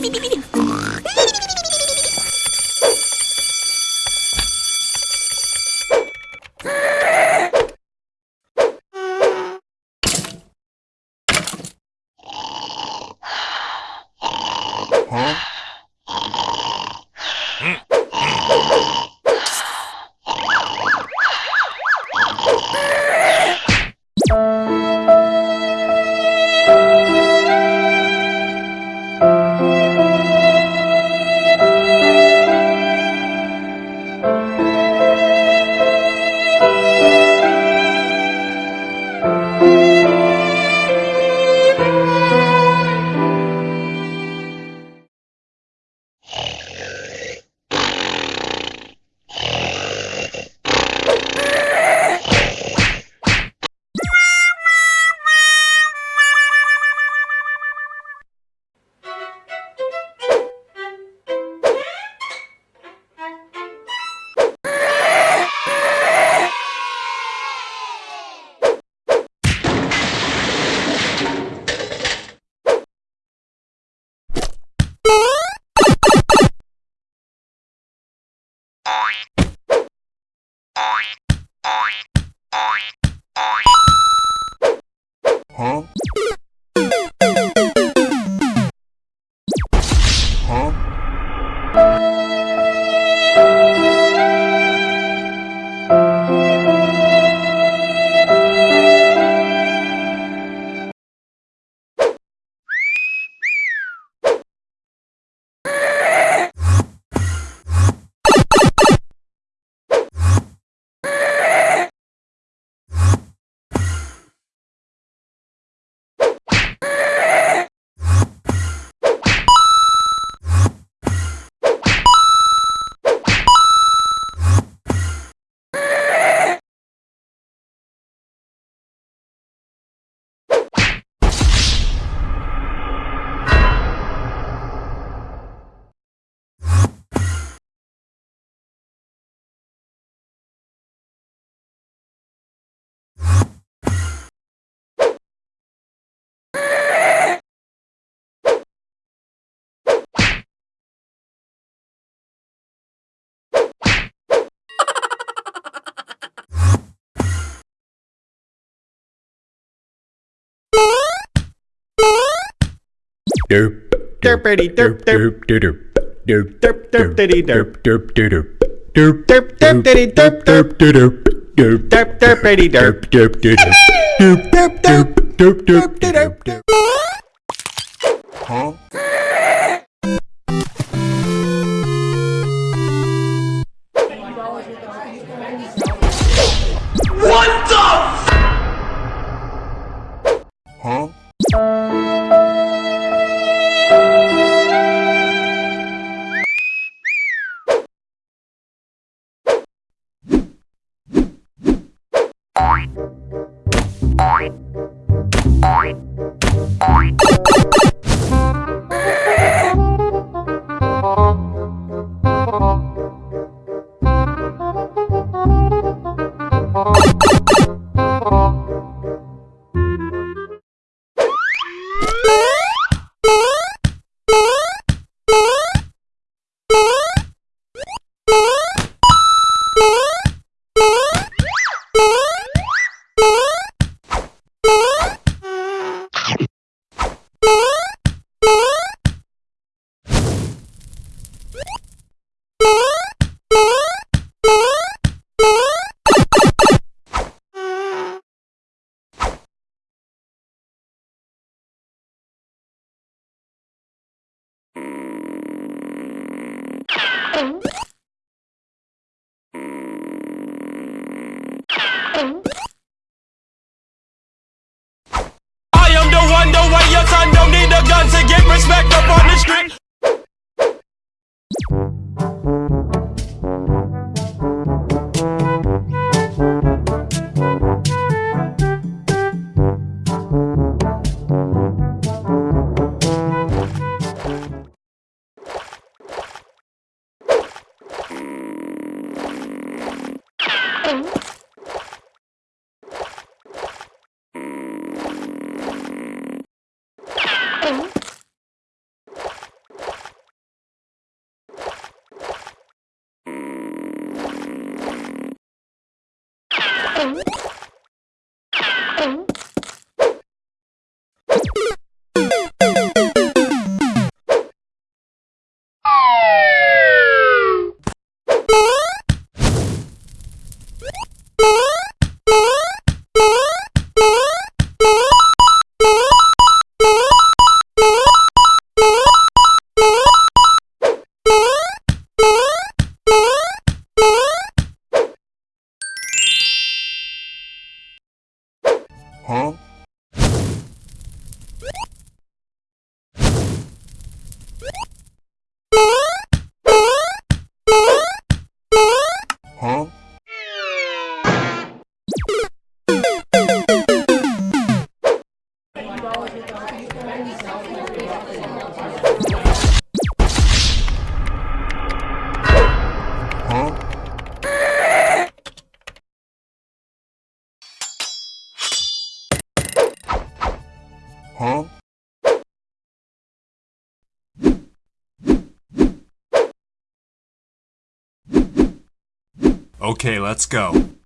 pi, Derp. Derpity derp derp. derp derp Derp derp diddy derp. derp derp derp Derp derp diddy derp derp. derp derp Derp derpity derp. derp derp derp derp derp derp derp derp Huh? Huh? Bye. I am the one, the way your son don't need a gun to get respect up on the street. Huh? Okay, let's go.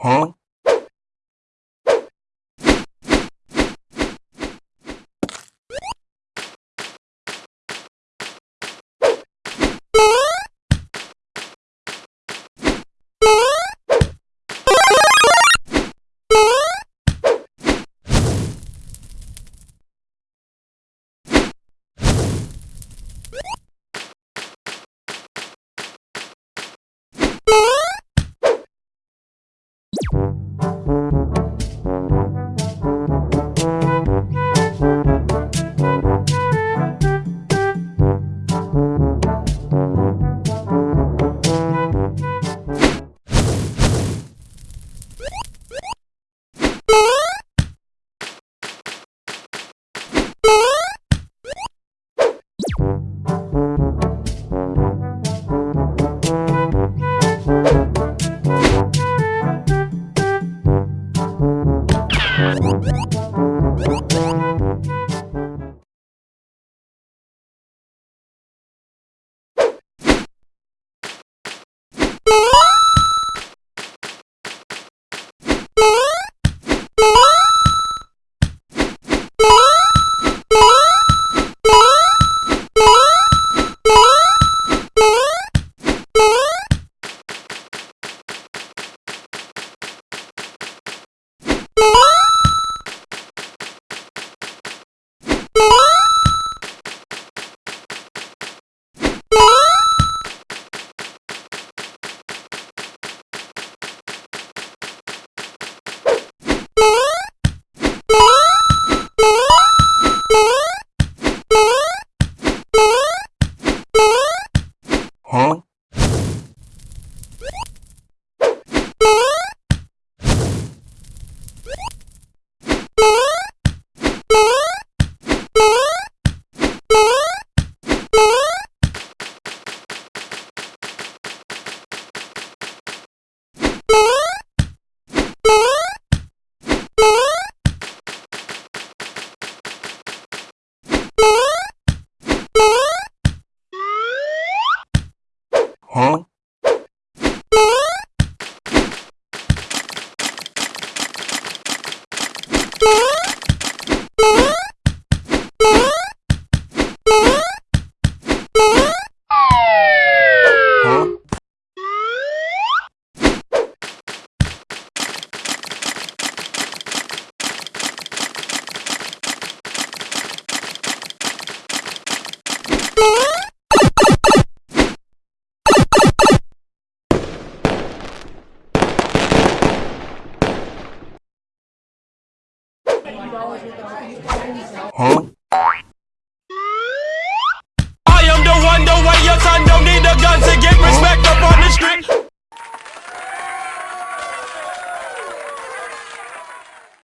Huh?